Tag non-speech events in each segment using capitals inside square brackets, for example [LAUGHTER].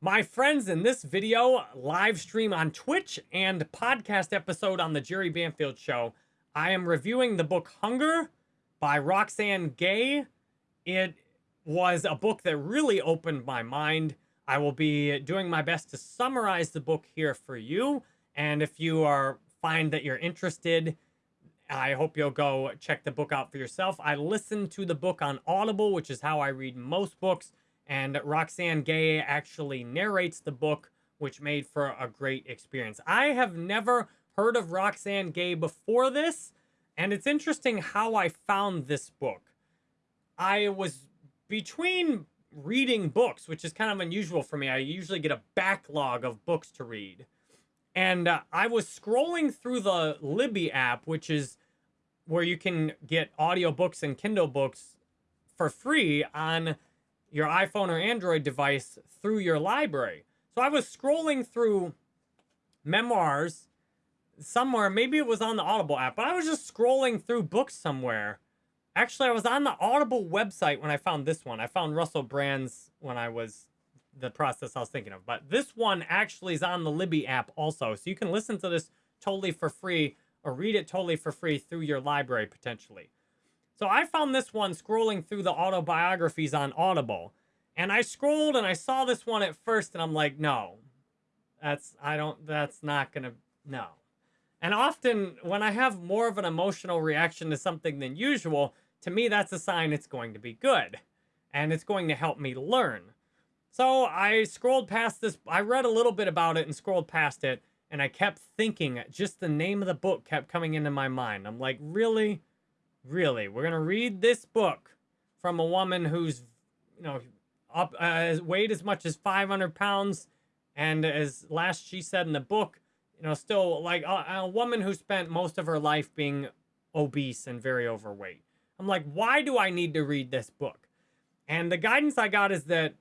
My friends, in this video, live stream on Twitch and podcast episode on the Jerry Banfield Show, I am reviewing the book Hunger by Roxane Gay. It was a book that really opened my mind. I will be doing my best to summarize the book here for you. And if you are find that you're interested, I hope you'll go check the book out for yourself. I listened to the book on Audible, which is how I read most books. And Roxane Gay actually narrates the book, which made for a great experience. I have never heard of Roxane Gay before this, and it's interesting how I found this book. I was between reading books, which is kind of unusual for me. I usually get a backlog of books to read. And uh, I was scrolling through the Libby app, which is where you can get audiobooks and Kindle books for free on your iPhone or Android device through your library. So I was scrolling through memoirs somewhere, maybe it was on the Audible app, but I was just scrolling through books somewhere. Actually, I was on the Audible website when I found this one. I found Russell Brand's when I was the process I was thinking of. But this one actually is on the Libby app also. So you can listen to this totally for free or read it totally for free through your library potentially. So I found this one scrolling through the autobiographies on Audible. And I scrolled and I saw this one at first and I'm like, no, that's, I don't, that's not to, no. And often when I have more of an emotional reaction to something than usual, to me, that's a sign it's going to be good. And it's going to help me learn. So I scrolled past this. I read a little bit about it and scrolled past it. And I kept thinking, just the name of the book kept coming into my mind. I'm like, really? Really, we're gonna read this book from a woman who's, you know, up uh, weighed as much as 500 pounds, and as last she said in the book, you know, still like a, a woman who spent most of her life being obese and very overweight. I'm like, why do I need to read this book? And the guidance I got is that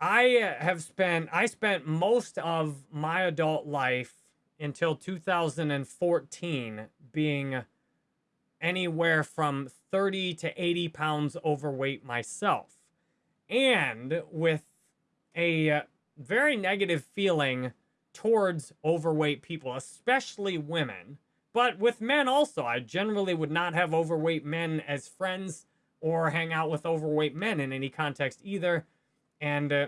I have spent I spent most of my adult life until 2014 being anywhere from 30 to 80 pounds overweight myself. And with a very negative feeling towards overweight people, especially women. But with men also, I generally would not have overweight men as friends or hang out with overweight men in any context either. And uh,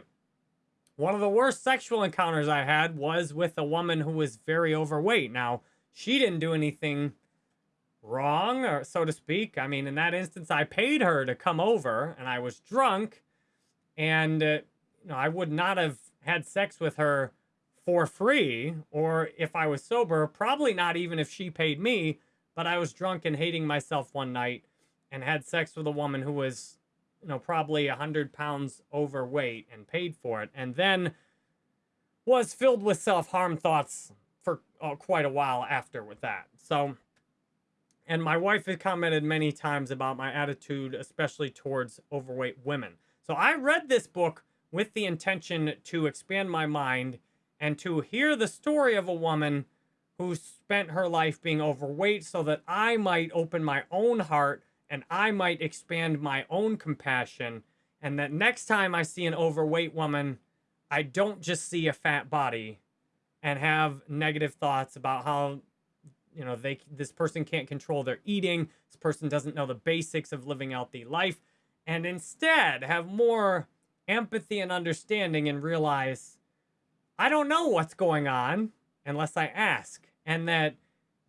one of the worst sexual encounters I had was with a woman who was very overweight. Now, she didn't do anything wrong, or so to speak. I mean, in that instance, I paid her to come over, and I was drunk, and uh, you know, I would not have had sex with her for free, or if I was sober, probably not even if she paid me. But I was drunk and hating myself one night, and had sex with a woman who was, you know, probably a hundred pounds overweight, and paid for it, and then was filled with self harm thoughts for uh, quite a while after with that. So and my wife has commented many times about my attitude, especially towards overweight women. So I read this book with the intention to expand my mind and to hear the story of a woman who spent her life being overweight so that I might open my own heart and I might expand my own compassion. And that next time I see an overweight woman, I don't just see a fat body and have negative thoughts about how you know they this person can't control their eating. This person doesn't know the basics of living the life and instead have more empathy and understanding and realize i don't know what's going on unless i ask. And that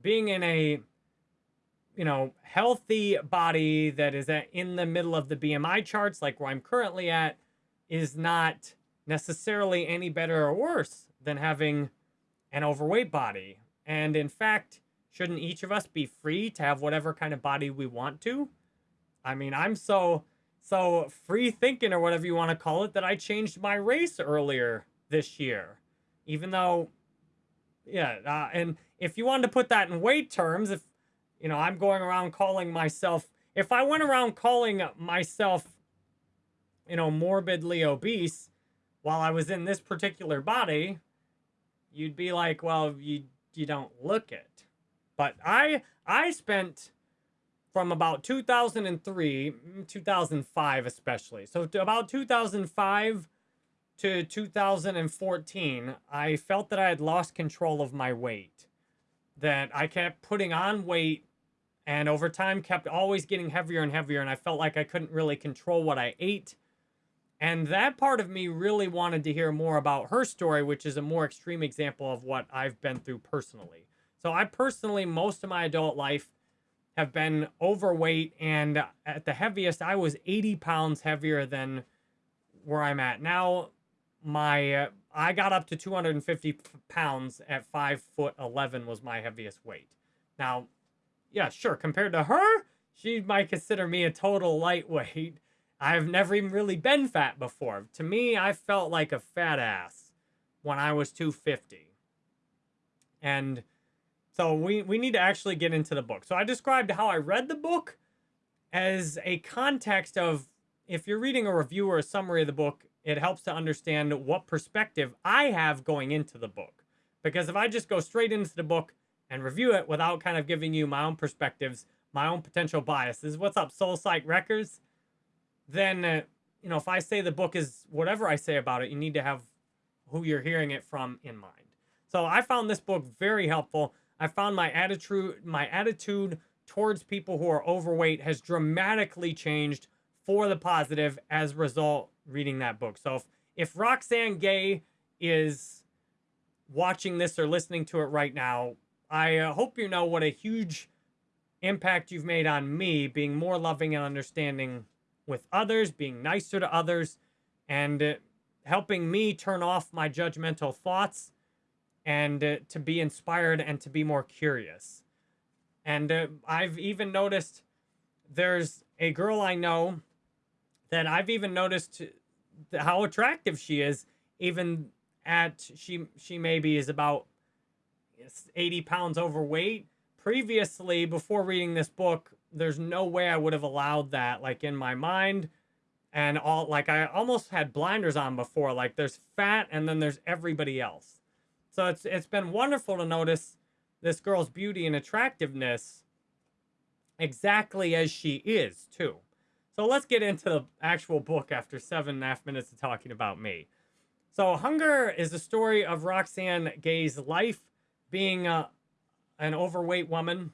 being in a you know healthy body that is at, in the middle of the bmi charts like where i'm currently at is not necessarily any better or worse than having an overweight body. And in fact Shouldn't each of us be free to have whatever kind of body we want to? I mean, I'm so so free thinking or whatever you want to call it that I changed my race earlier this year. Even though yeah, uh, and if you wanted to put that in weight terms, if you know, I'm going around calling myself if I went around calling myself you know, morbidly obese while I was in this particular body, you'd be like, well, you you don't look it. But I I spent from about 2003, mm, 2005 especially. So to about 2005 to 2014, I felt that I had lost control of my weight. That I kept putting on weight and over time kept always getting heavier and heavier and I felt like I couldn't really control what I ate. And that part of me really wanted to hear more about her story, which is a more extreme example of what I've been through personally. So I personally, most of my adult life, have been overweight and at the heaviest, I was 80 pounds heavier than where I'm at now my uh, I got up to 250 pounds at five foot 11 was my heaviest weight. Now, yeah, sure. Compared to her, she might consider me a total lightweight. [LAUGHS] I've never even really been fat before. To me, I felt like a fat ass when I was 250. And so we, we need to actually get into the book. So I described how I read the book as a context of if you're reading a review or a summary of the book, it helps to understand what perspective I have going into the book. Because if I just go straight into the book and review it without kind of giving you my own perspectives, my own potential biases, what's up, Soul Psych Records? Then, uh, you know, if I say the book is whatever I say about it, you need to have who you're hearing it from in mind. So I found this book very helpful. I found my attitude, my attitude towards people who are overweight has dramatically changed for the positive as a result reading that book. So if, if Roxane Gay is watching this or listening to it right now, I uh, hope you know what a huge impact you've made on me being more loving and understanding with others, being nicer to others, and uh, helping me turn off my judgmental thoughts and uh, to be inspired and to be more curious. And uh, I've even noticed there's a girl I know that I've even noticed how attractive she is, even at she she maybe is about 80 pounds overweight. Previously, before reading this book, there's no way I would have allowed that, like in my mind. And all like I almost had blinders on before. Like there's fat and then there's everybody else. So it's it's been wonderful to notice this girl's beauty and attractiveness exactly as she is, too. So let's get into the actual book after seven and a half minutes of talking about me. So Hunger is the story of Roxane Gay's life being a, an overweight woman.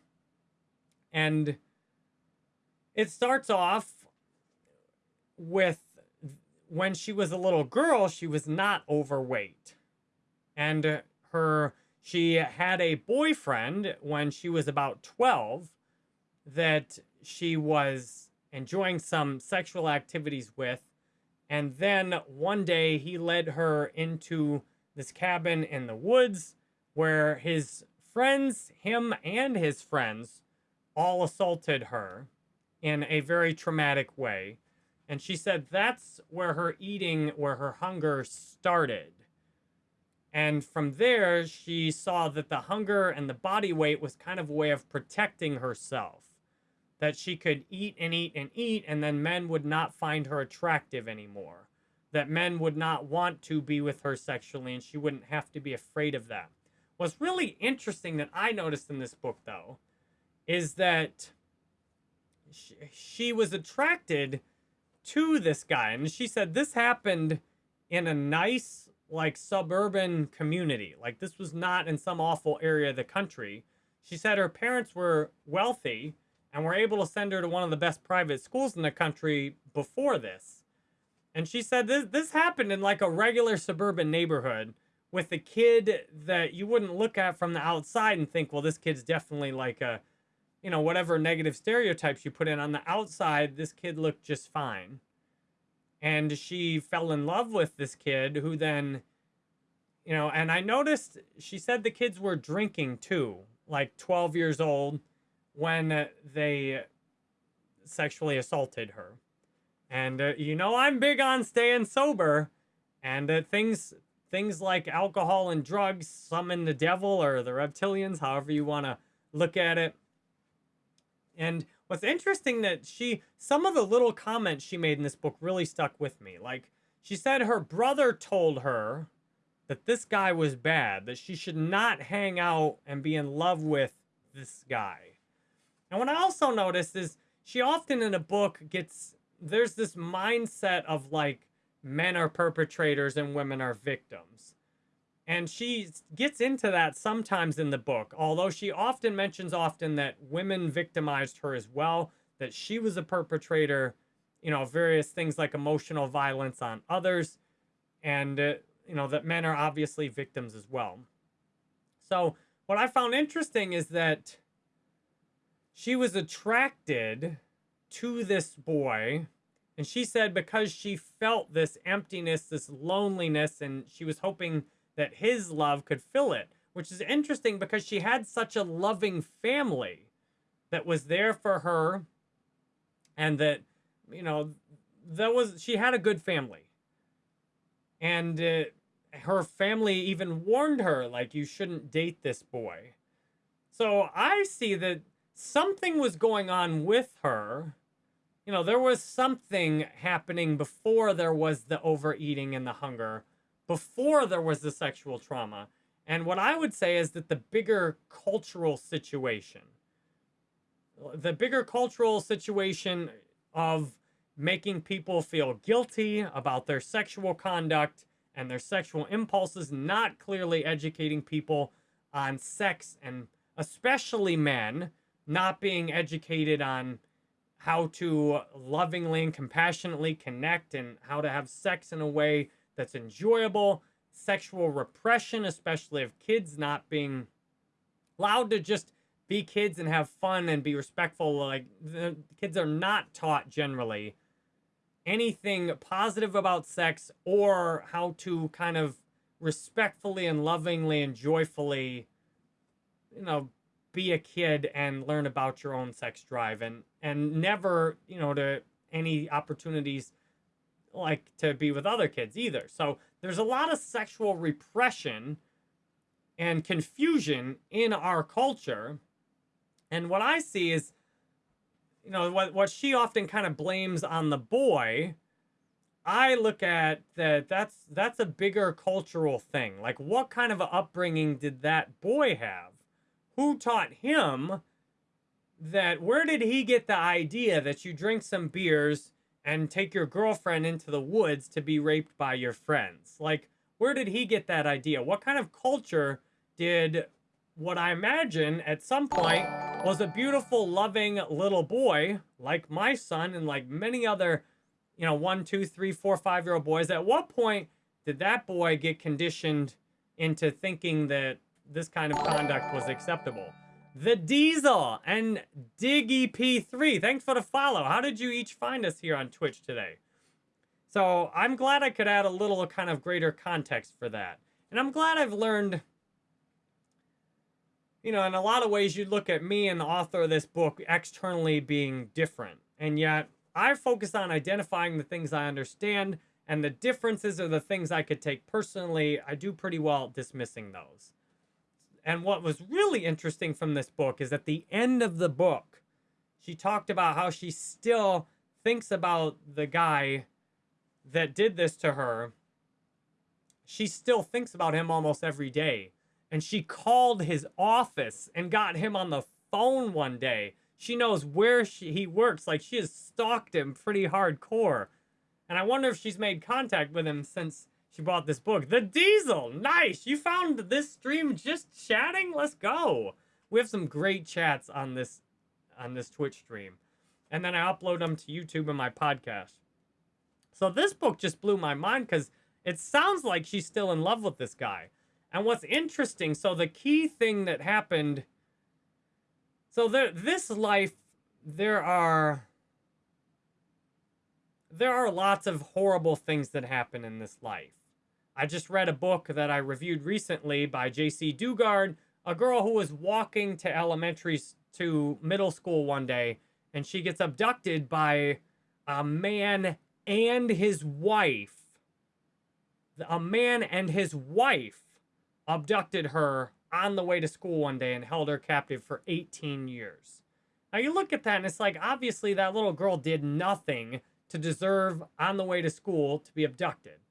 And it starts off with when she was a little girl, she was not overweight. And uh, her she had a boyfriend when she was about 12 that she was enjoying some sexual activities with. And then one day he led her into this cabin in the woods where his friends, him and his friends, all assaulted her in a very traumatic way. And she said that's where her eating, where her hunger started. And from there, she saw that the hunger and the body weight was kind of a way of protecting herself that she could eat and eat and eat, and then men would not find her attractive anymore. That men would not want to be with her sexually, and she wouldn't have to be afraid of them. What's really interesting that I noticed in this book, though, is that she, she was attracted to this guy. And she said this happened in a nice, like, suburban community. Like, this was not in some awful area of the country. She said her parents were wealthy and were able to send her to one of the best private schools in the country before this. And she said this this happened in like a regular suburban neighborhood with a kid that you wouldn't look at from the outside and think, well, this kid's definitely like a, you know, whatever negative stereotypes you put in on the outside, this kid looked just fine. And she fell in love with this kid who then, you know, and I noticed she said the kids were drinking too, like 12 years old when they sexually assaulted her. And uh, you know I'm big on staying sober, and uh, things things like alcohol and drugs summon the devil or the reptilians, however you want to look at it. And what's interesting that she some of the little comments she made in this book really stuck with me. Like she said her brother told her that this guy was bad, that she should not hang out and be in love with this guy. And what I also noticed is she often in a book gets, there's this mindset of like men are perpetrators and women are victims. And she gets into that sometimes in the book, although she often mentions often that women victimized her as well, that she was a perpetrator, you know, various things like emotional violence on others, and, uh, you know, that men are obviously victims as well. So, what I found interesting is that she was attracted to this boy and she said because she felt this emptiness, this loneliness, and she was hoping that his love could fill it, which is interesting because she had such a loving family that was there for her and that, you know, that was, she had a good family. And uh, her family even warned her, like, you shouldn't date this boy. So I see that something was going on with her you know, there was something happening before there was the overeating and the hunger, before there was the sexual trauma. And what I would say is that the bigger cultural situation, the bigger cultural situation of making people feel guilty about their sexual conduct and their sexual impulses, not clearly educating people on sex and especially men not being educated on how to lovingly and compassionately connect and how to have sex in a way that's enjoyable, sexual repression, especially of kids not being allowed to just be kids and have fun and be respectful. Like the kids are not taught generally anything positive about sex or how to kind of respectfully and lovingly and joyfully, you know, be a kid and learn about your own sex drive and and never you know to any opportunities like to be with other kids either. So there's a lot of sexual repression and confusion in our culture. And what i see is you know what what she often kind of blames on the boy i look at that that's that's a bigger cultural thing. Like what kind of upbringing did that boy have? Who taught him that where did he get the idea that you drink some beers and take your girlfriend into the woods to be raped by your friends? Like, where did he get that idea? What kind of culture did what I imagine at some point was a beautiful, loving little boy like my son and like many other, you know, one, two, three, four, five year old boys? At what point did that boy get conditioned into thinking that this kind of conduct was acceptable. The Diesel and Diggy P3. Thanks for the follow. How did you each find us here on Twitch today? So I'm glad I could add a little kind of greater context for that. And I'm glad I've learned, you know, in a lot of ways you look at me and the author of this book externally being different. And yet I focus on identifying the things I understand and the differences are the things I could take personally. I do pretty well dismissing those. And what was really interesting from this book is at the end of the book, she talked about how she still thinks about the guy that did this to her. She still thinks about him almost every day. And she called his office and got him on the phone one day. She knows where she, he works. Like she has stalked him pretty hardcore. And I wonder if she's made contact with him since she bought this book. The Diesel! Nice! You found this stream just chatting? Let's go! We have some great chats on this on this Twitch stream. And then I upload them to YouTube and my podcast. So this book just blew my mind because it sounds like she's still in love with this guy. And what's interesting, so the key thing that happened... So there, this life, there are... There are lots of horrible things that happen in this life. I just read a book that I reviewed recently by Jaycee Dugard, a girl who was walking to elementary to middle school one day, and she gets abducted by a man and his wife. A man and his wife abducted her on the way to school one day and held her captive for 18 years. Now you look at that and it's like, obviously that little girl did nothing to deserve on the way to school to be abducted.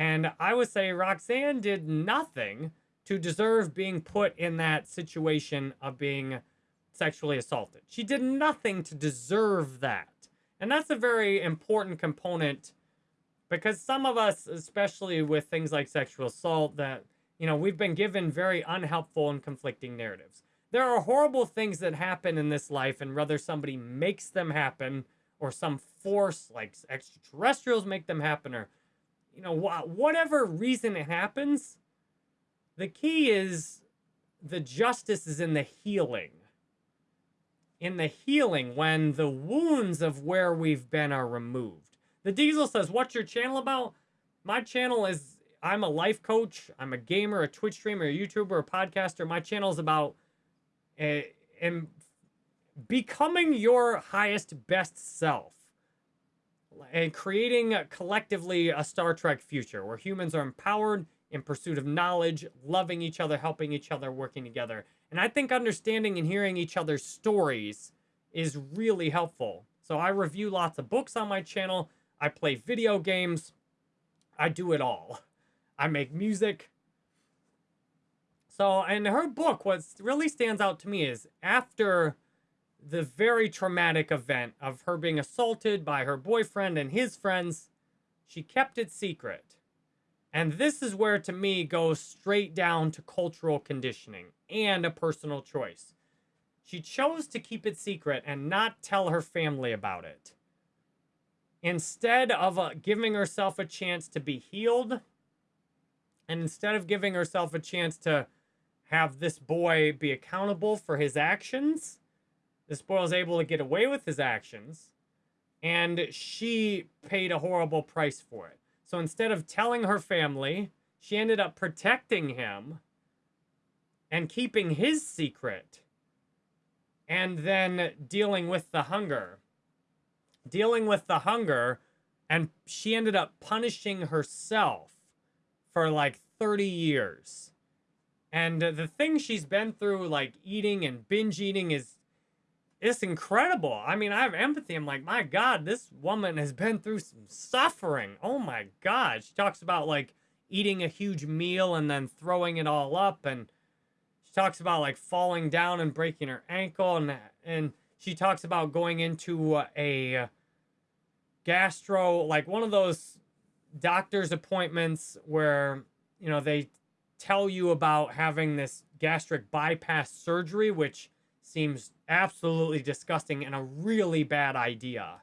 And I would say Roxane did nothing to deserve being put in that situation of being sexually assaulted. She did nothing to deserve that. And that's a very important component because some of us, especially with things like sexual assault, that, you know, we've been given very unhelpful and conflicting narratives. There are horrible things that happen in this life, and whether somebody makes them happen or some force like extraterrestrials make them happen or, you know, wh whatever reason it happens, the key is the justice is in the healing. In the healing when the wounds of where we've been are removed. The Diesel says, what's your channel about? My channel is, I'm a life coach. I'm a gamer, a Twitch streamer, a YouTuber, a podcaster. My channel is about uh, becoming your highest, best self and creating collectively a Star Trek future where humans are empowered in pursuit of knowledge, loving each other, helping each other, working together. And I think understanding and hearing each other's stories is really helpful. So I review lots of books on my channel. I play video games. I do it all. I make music. So, in her book, what really stands out to me is after the very traumatic event of her being assaulted by her boyfriend and his friends, she kept it secret. And this is where, to me, goes straight down to cultural conditioning and a personal choice. She chose to keep it secret and not tell her family about it. Instead of uh, giving herself a chance to be healed, and instead of giving herself a chance to have this boy be accountable for his actions, boy was able to get away with his actions, and she paid a horrible price for it. So instead of telling her family, she ended up protecting him and keeping his secret and then dealing with the hunger. Dealing with the hunger, and she ended up punishing herself for like 30 years. And the thing she's been through, like eating and binge eating, is it's incredible. I mean, I have empathy. I'm like, my God, this woman has been through some suffering. Oh my God. She talks about like eating a huge meal and then throwing it all up. And she talks about like falling down and breaking her ankle. And, and she talks about going into a gastro, like one of those doctor's appointments where, you know, they tell you about having this gastric bypass surgery, which seems absolutely disgusting and a really bad idea.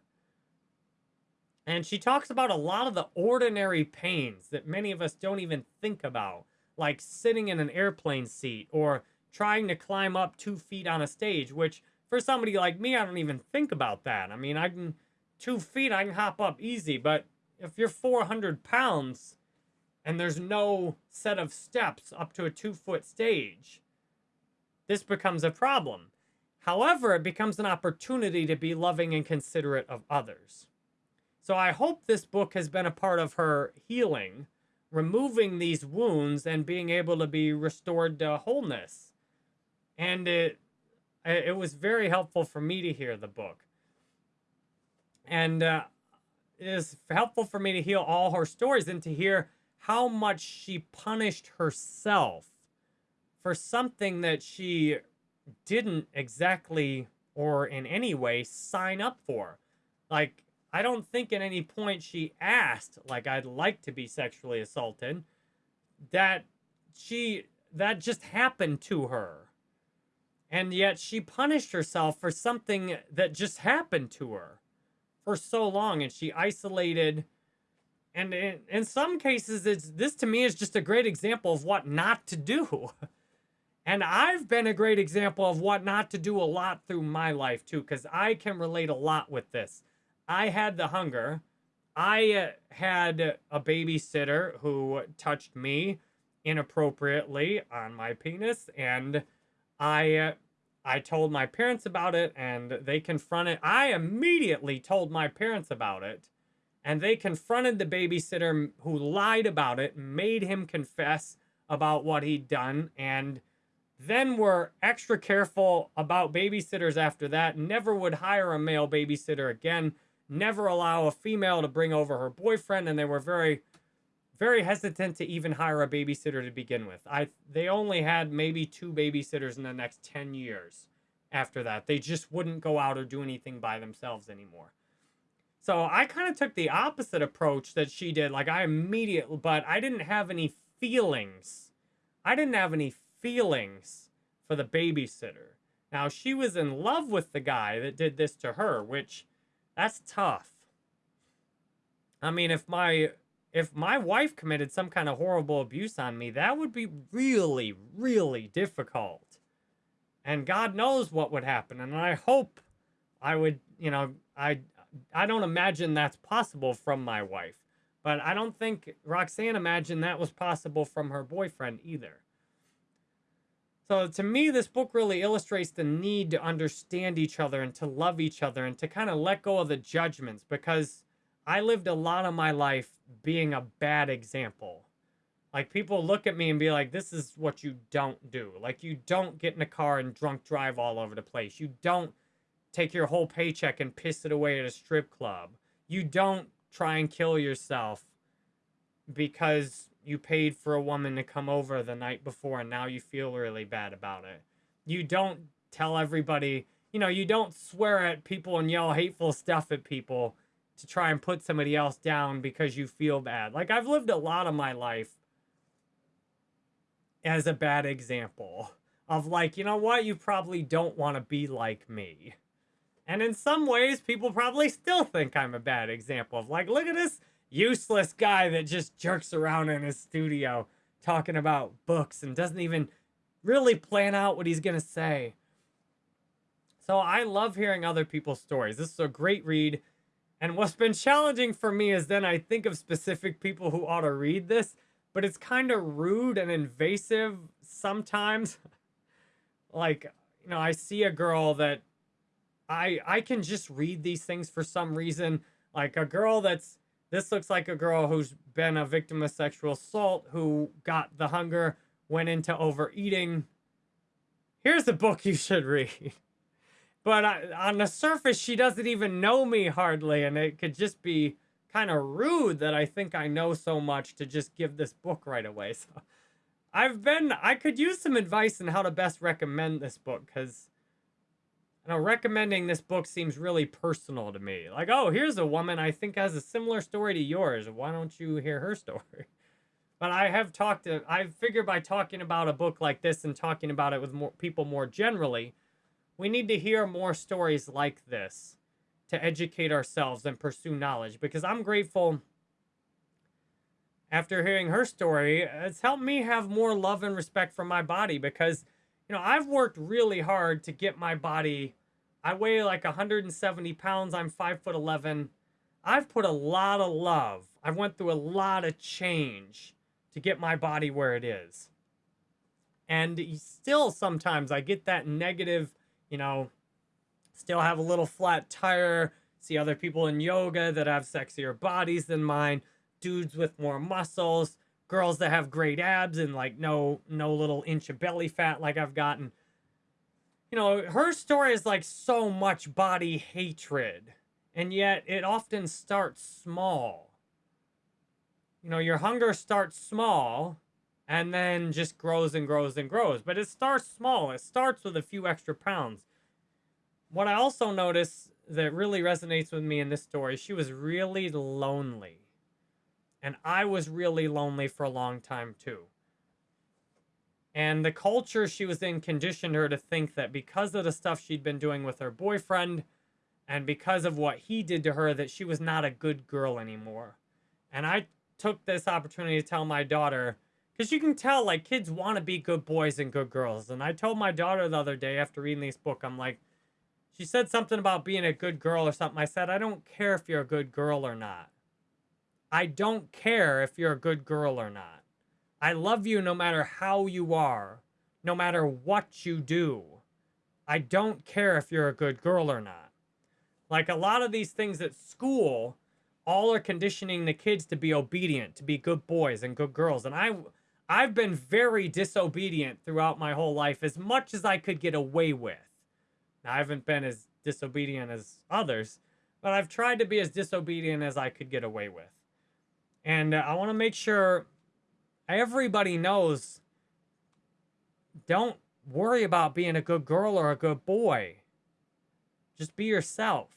And she talks about a lot of the ordinary pains that many of us don't even think about, like sitting in an airplane seat or trying to climb up two feet on a stage, which for somebody like me, I don't even think about that. I mean, I can, two feet, I can hop up easy, but if you're 400 pounds and there's no set of steps up to a two foot stage, this becomes a problem. However, it becomes an opportunity to be loving and considerate of others. So I hope this book has been a part of her healing, removing these wounds and being able to be restored to wholeness. And it it was very helpful for me to hear the book. And uh, it is helpful for me to hear all her stories and to hear how much she punished herself for something that she didn't exactly or in any way sign up for. Like, I don't think at any point she asked, like, I'd like to be sexually assaulted. That she, that just happened to her. And yet she punished herself for something that just happened to her for so long. And she isolated. And in, in some cases, it's, this to me is just a great example of what not to do. [LAUGHS] And I've been a great example of what not to do a lot through my life too, because I can relate a lot with this. I had the hunger. I uh, had a babysitter who touched me inappropriately on my penis, and I uh, I told my parents about it, and they confronted. I immediately told my parents about it, and they confronted the babysitter who lied about it, made him confess about what he'd done, and then we were extra careful about babysitters after that. Never would hire a male babysitter again. Never allow a female to bring over her boyfriend. And they were very, very hesitant to even hire a babysitter to begin with. I They only had maybe two babysitters in the next 10 years after that. They just wouldn't go out or do anything by themselves anymore. So I kind of took the opposite approach that she did. Like I immediately, but I didn't have any feelings. I didn't have any feelings for the babysitter. Now she was in love with the guy that did this to her, which that's tough. I mean, if my if my wife committed some kind of horrible abuse on me, that would be really, really difficult. And God knows what would happen. And I hope I would, you know, I I don't imagine that's possible from my wife. But I don't think Roxane imagined that was possible from her boyfriend either. So to me, this book really illustrates the need to understand each other and to love each other and to kind of let go of the judgments because I lived a lot of my life being a bad example. Like people look at me and be like, this is what you don't do. Like you don't get in a car and drunk drive all over the place. You don't take your whole paycheck and piss it away at a strip club. You don't try and kill yourself because you paid for a woman to come over the night before and now you feel really bad about it. You don't tell everybody, you know, you don't swear at people and yell hateful stuff at people to try and put somebody else down because you feel bad. Like I've lived a lot of my life as a bad example of like, you know what, you probably don't want to be like me. And in some ways, people probably still think I'm a bad example of like, look at this useless guy that just jerks around in his studio talking about books and doesn't even really plan out what he's going to say. So I love hearing other people's stories. This is a great read. And what's been challenging for me is then I think of specific people who ought to read this, but it's kind of rude and invasive sometimes. [LAUGHS] like, you know, I see a girl that I I can just read these things for some reason. Like a girl that's this looks like a girl who's been a victim of sexual assault, who got the hunger, went into overeating. Here's a book you should read. [LAUGHS] But I, on the surface, she doesn't even know me hardly, and it could just be kind of rude that I think I know so much to just give this book right away. [LAUGHS] So I've been, I could use some advice on how to best recommend this book because know, uh, recommending this book seems really personal to me. Like, oh, here's a woman I think has a similar story to yours. Why don't you hear her [LAUGHS] story? But I have talked to, I figure by talking about a book like this and talking about it with more people more generally, we need to hear more stories like this to educate ourselves and pursue knowledge. Because I'm grateful after hearing her story, it's helped me have more love and respect for my body because you know, I've worked really hard to get my body. I weigh like 170 pounds. I'm five foot 11. I've put a lot of love. I went through a lot of change to get my body where it is. And still sometimes I get that negative, you know, still have a little flat tire, see other people in yoga that have sexier bodies than mine, dudes with more muscles girls that have great abs and like no no little inch of belly fat like I've gotten. You know, her story is like so much body hatred, and yet it often starts small. You know, your hunger starts small and then just grows and grows and grows, but it starts small. It starts with a few extra pounds. What I also notice that really resonates with me in this story, she was really lonely and I was really lonely for a long time too. And the culture she was in conditioned her to think that because of the stuff she'd been doing with her boyfriend and because of what he did to her, that she was not a good girl anymore. And I took this opportunity to tell my daughter, because you can tell like kids want to be good boys and good girls. And I told my daughter the other day after reading this book, I'm like, she said something about being a good girl or something. I said, I don't care if you're a good girl or not. I don't care if you're a good girl or not. I love you no matter how you are, no matter what you do. I don't care if you're a good girl or not. Like a lot of these things at school, all are conditioning the kids to be obedient, to be good boys and good girls. And I I've been very disobedient throughout my whole life as much as I could get away with. Now, I haven't been as disobedient as others, but I've tried to be as disobedient as I could get away with. And uh, I want to make sure everybody knows don't worry about being a good girl or a good boy. Just be yourself.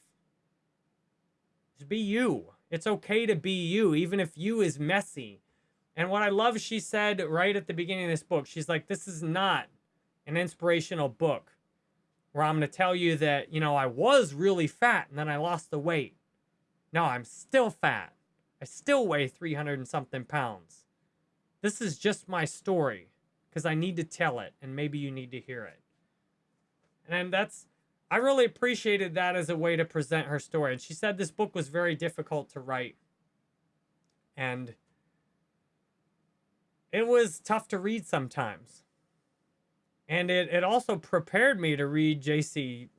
Just be you. It's okay to be you, even if you is messy. And what I love, she said right at the beginning of this book, she's like, this is not an inspirational book where I'm going to tell you that, you know, I was really fat and then I lost the weight. No, I'm still fat. I still weigh 300 and something pounds. This is just my story because I need to tell it and maybe you need to hear it. And that's, I really appreciated that as a way to present her story. And she said this book was very difficult to write. And it was tough to read sometimes. And it, it also prepared me to read Jaycee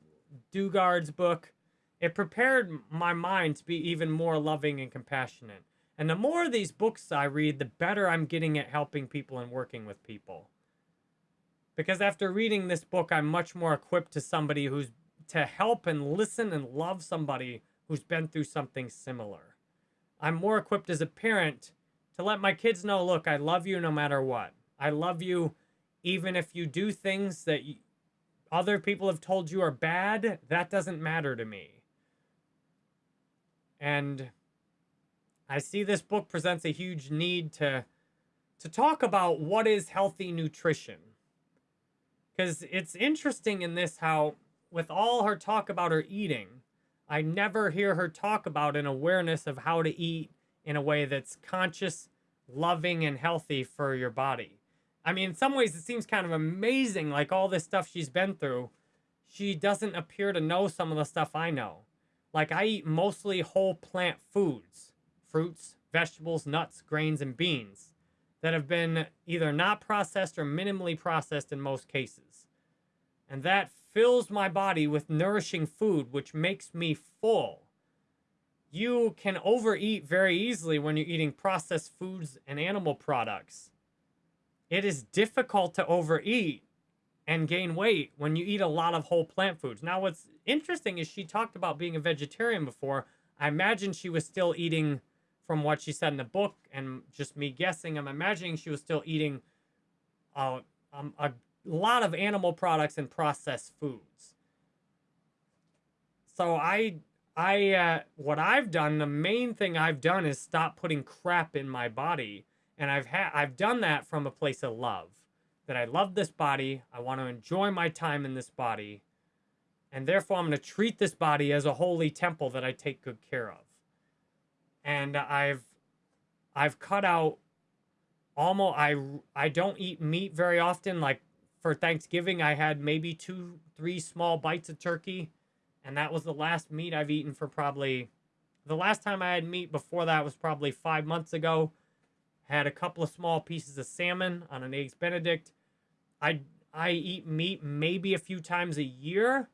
Dugard's book. It prepared my mind to be even more loving and compassionate. And the more of these books I read, the better I'm getting at helping people and working with people. Because after reading this book, I'm much more equipped to somebody who's to help and listen and love somebody who's been through something similar. I'm more equipped as a parent to let my kids know, look, I love you no matter what. I love you even if you do things that other people have told you are bad, that doesn't matter to me. And I see this book presents a huge need to to talk about what is healthy nutrition. Cuz it's interesting in this how with all her talk about her eating, I never hear her talk about an awareness of how to eat in a way that's conscious, loving, and healthy for your body. I mean, in some ways, it seems kind of amazing, like all this stuff she's been through. She doesn't appear to know some of the stuff I know. Like, I eat mostly whole plant foods fruits, vegetables, nuts, grains, and beans that have been either not processed or minimally processed in most cases. And that fills my body with nourishing food, which makes me full you can overeat very easily when you're eating processed foods and animal products. It is difficult to overeat and gain weight when you eat a lot of whole plant foods. Now, what's interesting is she talked about being a vegetarian before. I imagine she was still eating from what she said in the book and just me guessing. I'm imagining she was still eating uh, um, a lot of animal products and processed foods. So I I uh, what I've done, the main thing I've done is stop putting crap in my body, and I've had I've done that from a place of love. That I love this body, I want to enjoy my time in this body, and therefore I'm going to treat this body as a holy temple that I take good care of. And I've I've cut out almost I I don't eat meat very often. Like for Thanksgiving, I had maybe two three small bites of turkey and that was the last meat I've eaten for probably the last time I had meat before that was probably five months ago. Had a couple of small pieces of salmon on an eggs Benedict. I I eat meat maybe a few times a year,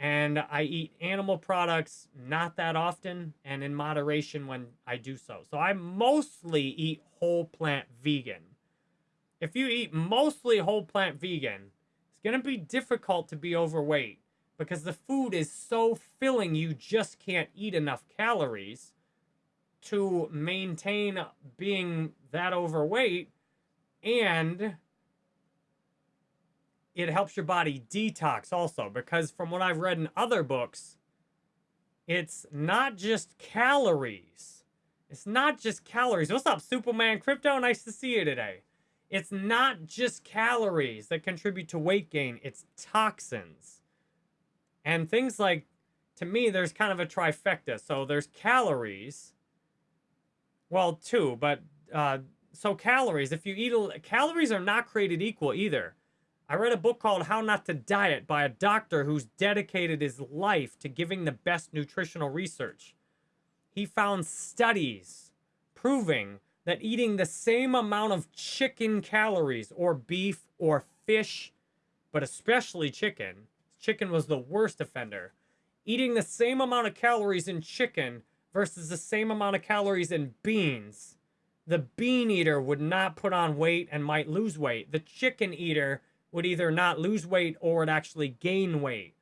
and I eat animal products not that often and in moderation when I do so. So I mostly eat whole plant vegan. If you eat mostly whole plant vegan, it's gonna be difficult to be overweight because the food is so filling you just can't eat enough calories to maintain being that overweight and it helps your body detox also because from what I've read in other books it's not just calories it's not just calories what's up Superman Crypto nice to see you today it's not just calories that contribute to weight gain it's toxins and things like, to me, there's kind of a trifecta. So there's calories. Well, two, but uh, so calories. If you eat, a, calories are not created equal either. I read a book called How Not to Diet by a doctor who's dedicated his life to giving the best nutritional research. He found studies proving that eating the same amount of chicken calories or beef or fish, but especially chicken, chicken was the worst offender. Eating the same amount of calories in chicken versus the same amount of calories in beans, the bean eater would not put on weight and might lose weight. The chicken eater would either not lose weight or would actually gain weight.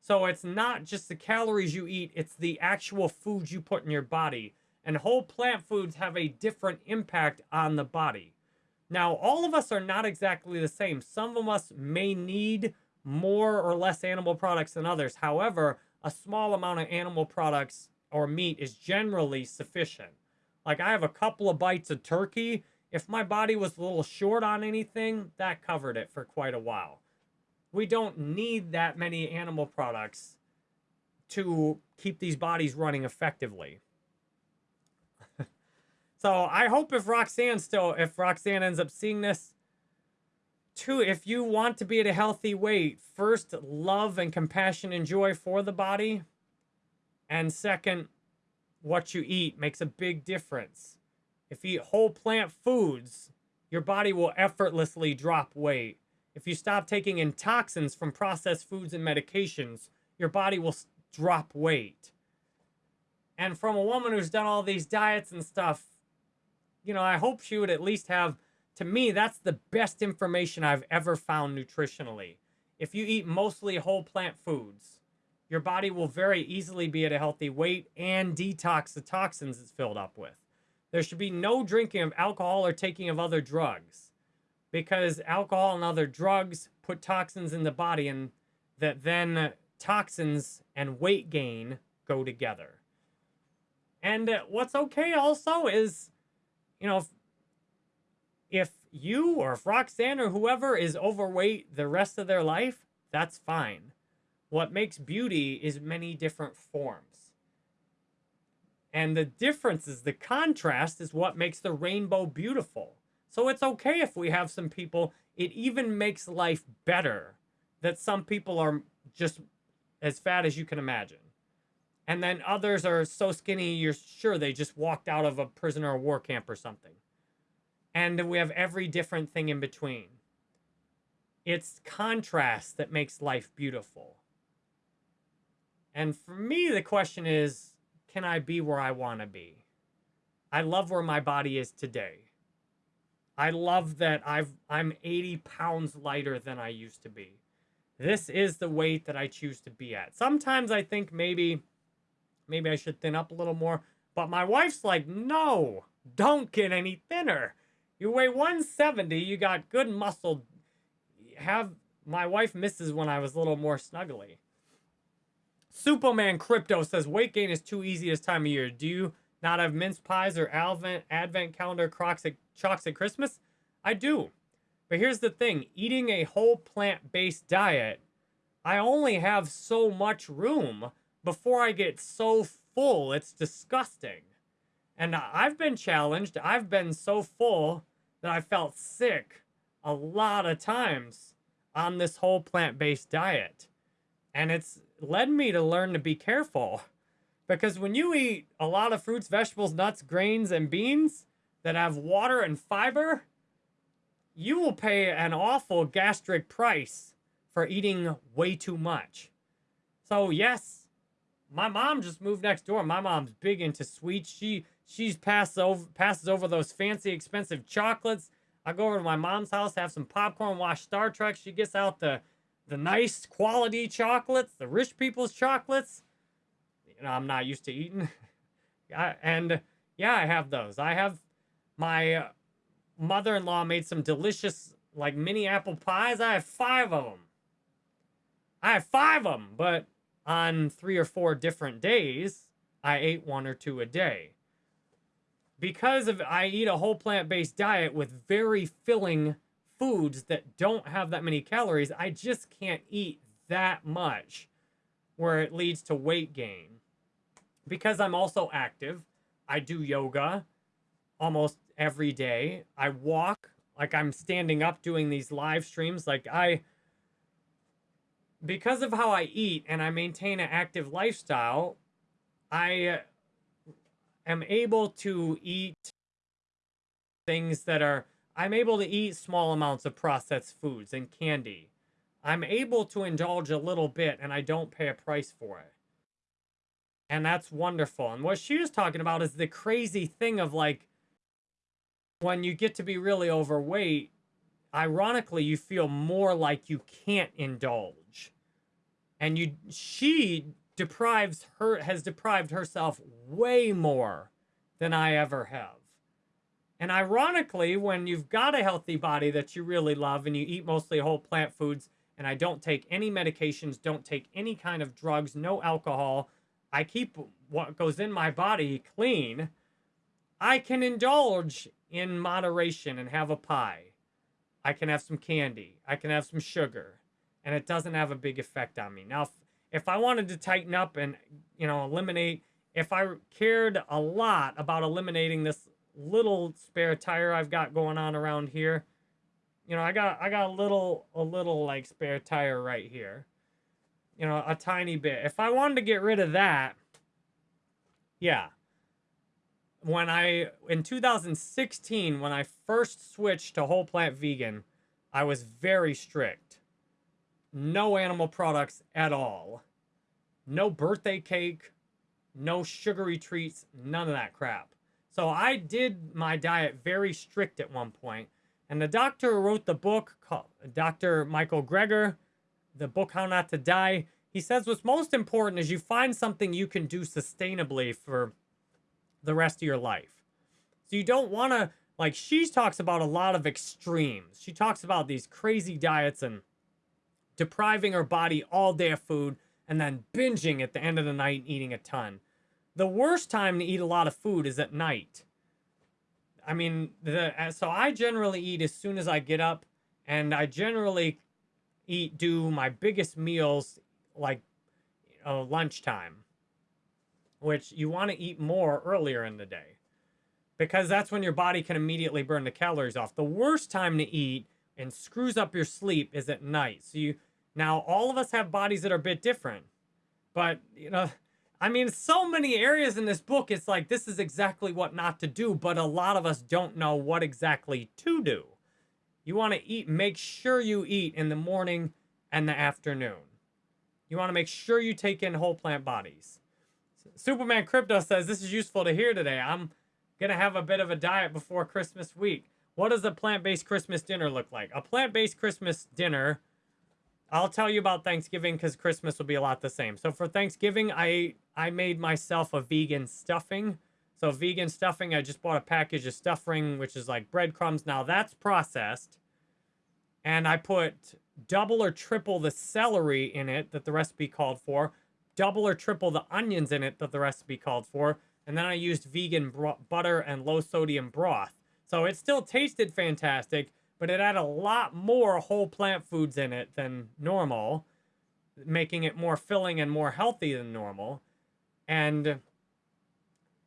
So it's not just the calories you eat, it's the actual food you put in your body. And whole plant foods have a different impact on the body. Now, all of us are not exactly the same. Some of us may need more or less animal products than others. However, a small amount of animal products or meat is generally sufficient. Like I have a couple of bites of turkey. If my body was a little short on anything, that covered it for quite a while. We don't need that many animal products to keep these bodies running effectively. [LAUGHS] so I hope if Roxane still, if Roxane ends up seeing this, two, if you want to be at a healthy weight, first, love and compassion and joy for the body. And second, what you eat makes a big difference. If you eat whole plant foods, your body will effortlessly drop weight. If you stop taking in toxins from processed foods and medications, your body will drop weight. And from a woman who's done all these diets and stuff, you know, I hope she would at least have, to me, that's the best information I've ever found nutritionally. If you eat mostly whole plant foods, your body will very easily be at a healthy weight and detox the toxins it's filled up with. There should be no drinking of alcohol or taking of other drugs because alcohol and other drugs put toxins in the body and that then toxins and weight gain go together. And uh, what's okay also is, you know, if, if you or if Roxane or whoever is overweight the rest of their life, that's fine. What makes beauty is many different forms. And the difference is the contrast is what makes the rainbow beautiful. So it's okay if we have some people, it even makes life better that some people are just as fat as you can imagine. And then others are so skinny, you're sure they just walked out of a prisoner of war camp or something. And we have every different thing in between. It's contrast that makes life beautiful. And for me, the question is, can I be where I want to be? I love where my body is today. I love that I've I'm 80 pounds lighter than I used to be. This is the weight that I choose to be at. Sometimes I think maybe maybe I should thin up a little more, but my wife's like, "No, don't get any thinner. You weigh 170, you got good muscle. Have my wife misses when I was a little more snuggly. Superman Crypto says weight gain is too easy this time of year. Do you not have mince pies or advent, advent calendar crocs at, chalks at Christmas? I do. But here's the thing. Eating a whole plant-based diet, I only have so much room before I get so full. It's disgusting. And I've been challenged. I've been so full that I felt sick a lot of times on this whole plant-based diet. And it's led me to learn to be careful. Because when you eat a lot of fruits, vegetables, nuts, grains, and beans that have water and fiber, you will pay an awful gastric price for eating way too much. So yes, my mom just moved next door. My mom's big into sweets. She she's passes over passes over those fancy expensive chocolates. I go over to my mom's house, have some popcorn, watch Star Trek. She gets out the the nice quality chocolates, the rich people's chocolates. You know, I'm not used to eating. [LAUGHS] and yeah, I have those. I have my uh, mother-in-law made some delicious like mini apple pies. I have five of them. I have five of them, but on three or four different days, I ate one or two a day. Because of I eat a whole plant-based diet with very filling foods that don't have that many calories, I just can't eat that much where it leads to weight gain. Because I'm also active, I do yoga almost every day. I walk like I'm standing up doing these live streams. Like I, because of how I eat and I maintain an active lifestyle, I uh, am able to eat things that are I'm able to eat small amounts of processed foods and candy. I'm able to indulge a little bit and I don't pay a price for it. And that's wonderful. And what she was talking about is the crazy thing of like, when you get to be really overweight, ironically, you feel more like you can't indulge. And you, she deprives her, has deprived herself way more than I ever have. And ironically, when you've got a healthy body that you really love and you eat mostly whole plant foods, and I don't take any medications, don't take any kind of drugs, no alcohol, I keep what goes in my body clean, I can indulge in moderation and have a pie. I can have some candy. I can have some sugar. And it doesn't have a big effect on me. Now, if, if I wanted to tighten up and, you know, eliminate, if I cared a lot about eliminating this little spare tire I've got going on around here, you know, I got I got a little a little like spare tire right here. You know, a tiny bit. If I wanted to get rid of that, yeah. When I in 2016 when I first switched to whole plant vegan, I was very strict. No animal products at all. No birthday cake, no sugary treats, none of that crap. So I did my diet very strict at one point and the doctor wrote the book, called Dr. Michael Greger, the book How Not to Die, he says what's most important is you find something you can do sustainably for the rest of your life. So you don't want to, like, she talks about a lot of extremes. She talks about these crazy diets and depriving her body all day of food and then binging at the end of the night eating a ton. The worst time to eat a lot of food is at night I mean, the uh, so I generally eat as soon as I get up, and I generally eat do my biggest meals like uh, lunchtime, which you want to eat more earlier in the day, because that's when your body can immediately burn the calories off. The worst time to eat and screws up your sleep is at night. So you now all of us have bodies that are a bit different, but you know I mean, so many areas in this book, it's like this is exactly what not to do, but a lot of us don't know what exactly to do. You want to eat, make sure you eat in the morning and the afternoon. You want to make sure you take in whole plant bodies. Superman Crypto says, this is useful to hear today. I'm going to have a bit of a diet before Christmas week. What does a plant-based Christmas dinner look like? A plant-based Christmas dinner I'll tell you about Thanksgiving because Christmas will be a lot the same. So for Thanksgiving, I I made myself a vegan stuffing. So vegan stuffing, I just bought a package of stuffing, which is like breadcrumbs. Now that's processed. And I put double or triple the celery in it that the recipe called for, double or triple the onions in it that the recipe called for, and then I used vegan butter and low sodium broth. So it still tasted fantastic, but it had a lot more whole plant foods in it than normal, making it more filling and more healthy than normal. And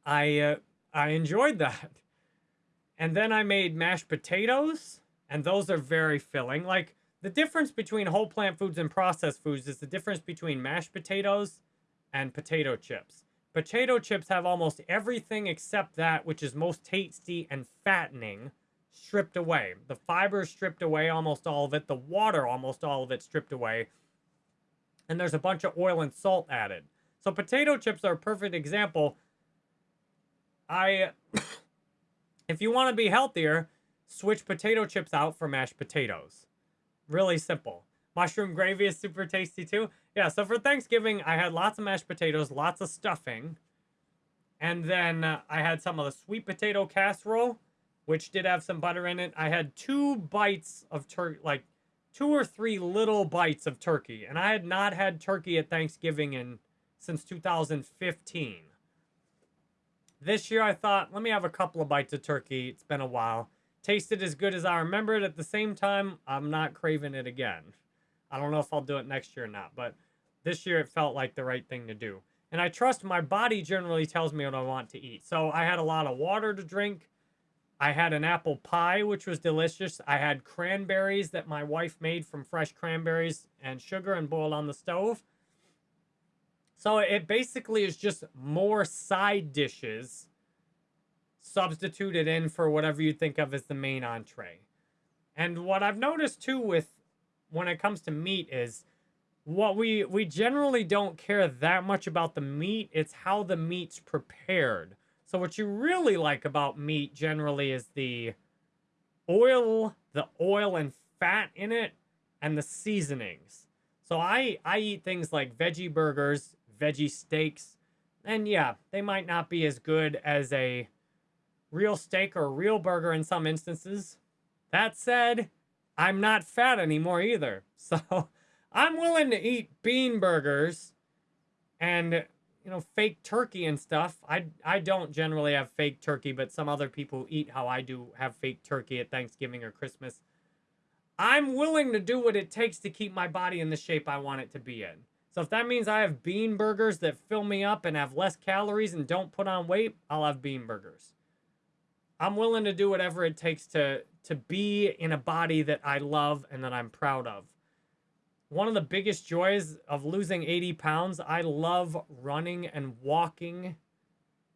I uh, I enjoyed that. And then I made mashed potatoes, and those are very filling. Like the difference between whole plant foods and processed foods is the difference between mashed potatoes and potato chips. Potato chips have almost everything except that which is most tasty and fattening stripped away. The fiber stripped away, almost all of it. The water, almost all of it stripped away. And there's a bunch of oil and salt added. So potato chips are a perfect example. I, [COUGHS] if you want to be healthier, switch potato chips out for mashed potatoes. Really simple. Mushroom gravy is super tasty too. Yeah, so for Thanksgiving, I had lots of mashed potatoes, lots of stuffing. And then uh, I had some of the sweet potato casserole which did have some butter in it. I had two bites of turkey, like two or three little bites of turkey. And I had not had turkey at Thanksgiving in since 2015. This year I thought, let me have a couple of bites of turkey. It's been a while. Tasted as good as I remembered. At the same time, I'm not craving it again. I don't know if I'll do it next year or not, but this year it felt like the right thing to do. And I trust my body generally tells me what I want to eat. So I had a lot of water to drink. I had an apple pie, which was delicious. I had cranberries that my wife made from fresh cranberries and sugar and boiled on the stove. So it basically is just more side dishes substituted in for whatever you think of as the main entree. And what I've noticed too with when it comes to meat is what we we generally don't care that much about the meat, it's how the meat's prepared. So what you really like about meat generally is the oil, the oil and fat in it, and the seasonings. So I, I eat things like veggie burgers, veggie steaks, and yeah, they might not be as good as a real steak or real burger in some instances. That said, I'm not fat anymore either. [LAUGHS] So I'm willing to eat bean burgers and you know, fake turkey and stuff. I I don't generally have fake turkey, but some other people eat how I do have fake turkey at Thanksgiving or Christmas. I'm willing to do what it takes to keep my body in the shape I want it to be in. So if that means I have bean burgers that fill me up and have less calories and don't put on weight, I'll have bean burgers. I'm willing to do whatever it takes to to be in a body that I love and that I'm proud of one of the biggest joys of losing 80 pounds, I love running and walking.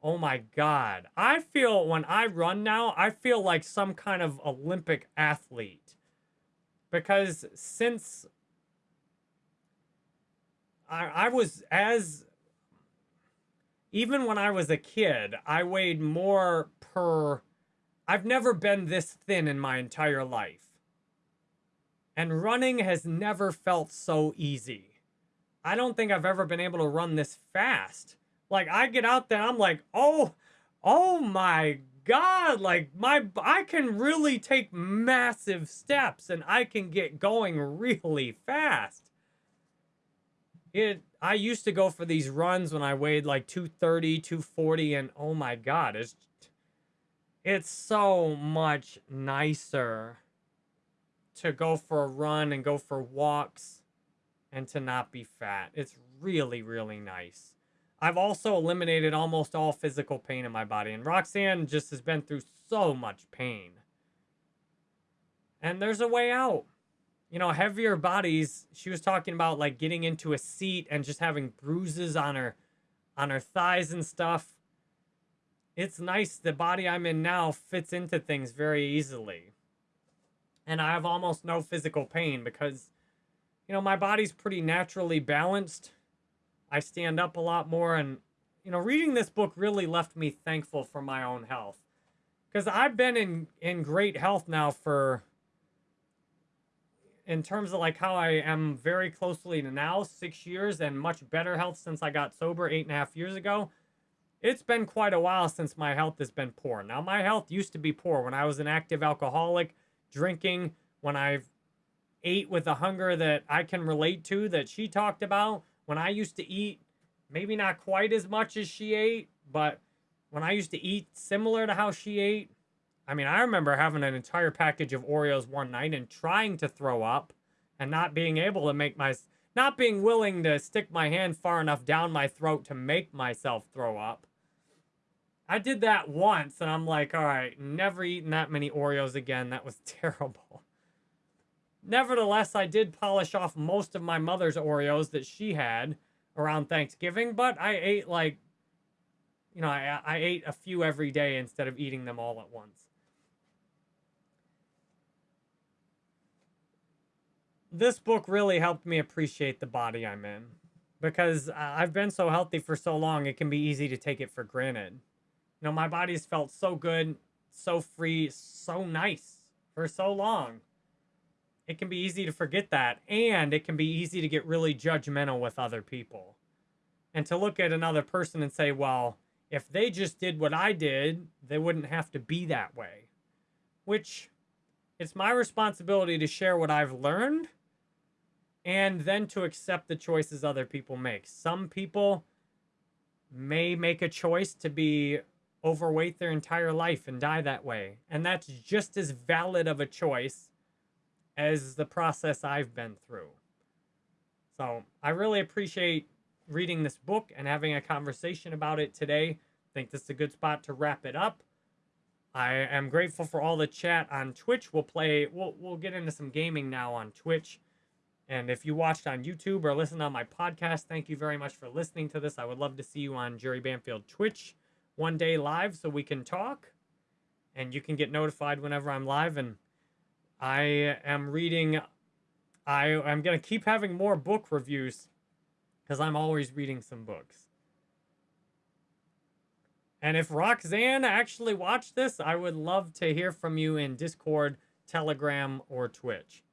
Oh my God. I feel when I run now, I feel like some kind of Olympic athlete. Because since I, I was as, even when I was a kid, I weighed more per, I've never been this thin in my entire life. And running has never felt so easy. I don't think I've ever been able to run this fast. Like I get out there, I'm like, oh, oh my God, like my, I can really take massive steps and I can get going really fast. It, I used to go for these runs when I weighed like 230, 240 and oh my God, it's, it's so much nicer to go for a run and go for walks and to not be fat. It's really, really nice. I've also eliminated almost all physical pain in my body, and Roxane just has been through so much pain. And there's a way out. You know, heavier bodies, she was talking about like getting into a seat and just having bruises on her on her thighs and stuff. It's nice the body I'm in now fits into things very easily and I have almost no physical pain because, you know, my body's pretty naturally balanced. I stand up a lot more, and, you know, reading this book really left me thankful for my own health. Because I've been in, in great health now for, in terms of like how I am very closely to now, six years, and much better health since I got sober eight and a half years ago. It's been quite a while since my health has been poor. Now, my health used to be poor when I was an active alcoholic drinking, when I've ate with a hunger that I can relate to that she talked about, when I used to eat maybe not quite as much as she ate, but when I used to eat similar to how she ate, I mean, I remember having an entire package of Oreos one night and trying to throw up and not being able to make my not being willing to stick my hand far enough down my throat to make myself throw up. I did that once and I'm like, all right, never eating that many Oreos again. That was [LAUGHS] terrible. Nevertheless, I did polish off most of my mother's Oreos that she had around Thanksgiving, but I ate like, you know, I, I ate a few every day instead of eating them all at once. This book really helped me appreciate the body I'm in because uh, I've been so healthy for so long, it can be easy to take it for granted. You know, my body's felt so good, so free, so nice for so long. It can be easy to forget that. And it can be easy to get really judgmental with other people. And to look at another person and say, well, if they just did what I did, they wouldn't have to be that way. Which it's my responsibility to share what I've learned and then to accept the choices other people make. Some people may make a choice to be overweight their entire life and die that way. And that's just as valid of a choice as the process I've been through. So I really appreciate reading this book and having a conversation about it today. I think this is a good spot to wrap it up. I am grateful for all the chat on Twitch. We'll play, we'll, we'll get into some gaming now on Twitch. And if you watched on YouTube or listened on my podcast, thank you very much for listening to this. I would love to see you on Jerry Banfield Twitch one day live so we can talk and you can get notified whenever I'm live. And I am reading, I, I'm going to keep having more book reviews because I'm always reading some books. And if Roxane actually watched this, I would love to hear from you in Discord, Telegram, or Twitch.